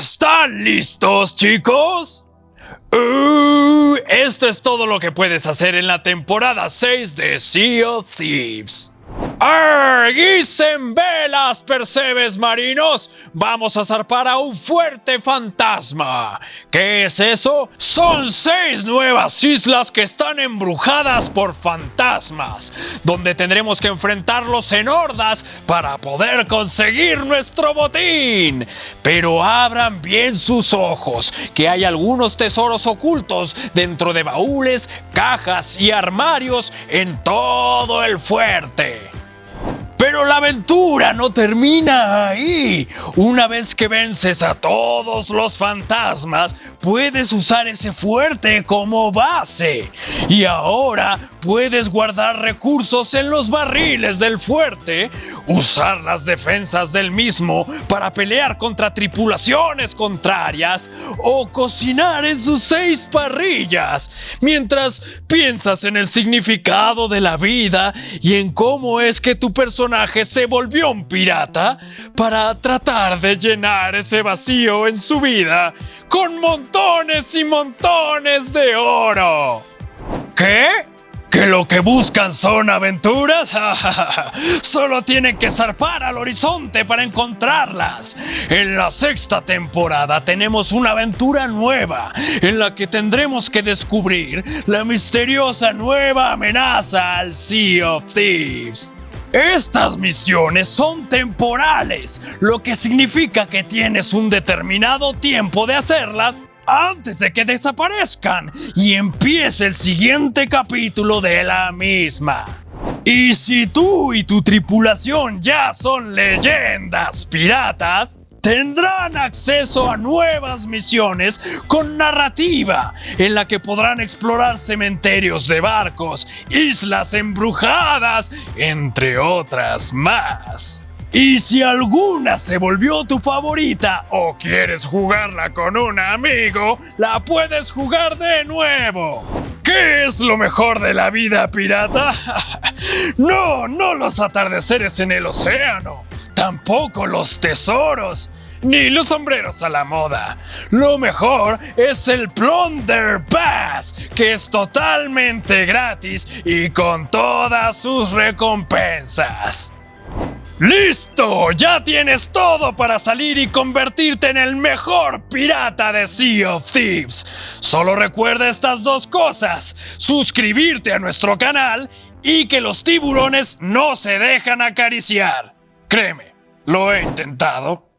¿Están listos, chicos? Uh, esto es todo lo que puedes hacer en la temporada 6 de Sea of Thieves. ¡Arguisen velas, percebes marinos! Vamos a zarpar a un fuerte fantasma. ¿Qué es eso? Son seis nuevas islas que están embrujadas por fantasmas, donde tendremos que enfrentarlos en hordas para poder conseguir nuestro botín. Pero abran bien sus ojos, que hay algunos tesoros ocultos dentro de baúles, cajas y armarios en todo el fuerte. Pero la aventura no termina ahí. Una vez que vences a todos los fantasmas, puedes usar ese fuerte como base. Y ahora puedes guardar recursos en los barriles del fuerte, usar las defensas del mismo para pelear contra tripulaciones contrarias o cocinar en sus seis parrillas, mientras piensas en el significado de la vida y en cómo es que tu personaje se volvió un pirata para tratar de llenar ese vacío en su vida con montones y montones de oro. ¿Qué? ¿Que lo que buscan son aventuras? Solo tienen que zarpar al horizonte para encontrarlas. En la sexta temporada tenemos una aventura nueva en la que tendremos que descubrir la misteriosa nueva amenaza al Sea of Thieves. Estas misiones son temporales, lo que significa que tienes un determinado tiempo de hacerlas antes de que desaparezcan y empiece el siguiente capítulo de la misma. Y si tú y tu tripulación ya son leyendas piratas, tendrán acceso a nuevas misiones con narrativa, en la que podrán explorar cementerios de barcos, islas embrujadas, entre otras más. Y si alguna se volvió tu favorita o quieres jugarla con un amigo, la puedes jugar de nuevo. ¿Qué es lo mejor de la vida pirata? no, no los atardeceres en el océano, tampoco los tesoros, ni los sombreros a la moda. Lo mejor es el Plunder Pass, que es totalmente gratis y con todas sus recompensas. ¡Listo! Ya tienes todo para salir y convertirte en el mejor pirata de Sea of Thieves. Solo recuerda estas dos cosas. Suscribirte a nuestro canal y que los tiburones no se dejan acariciar. Créeme, lo he intentado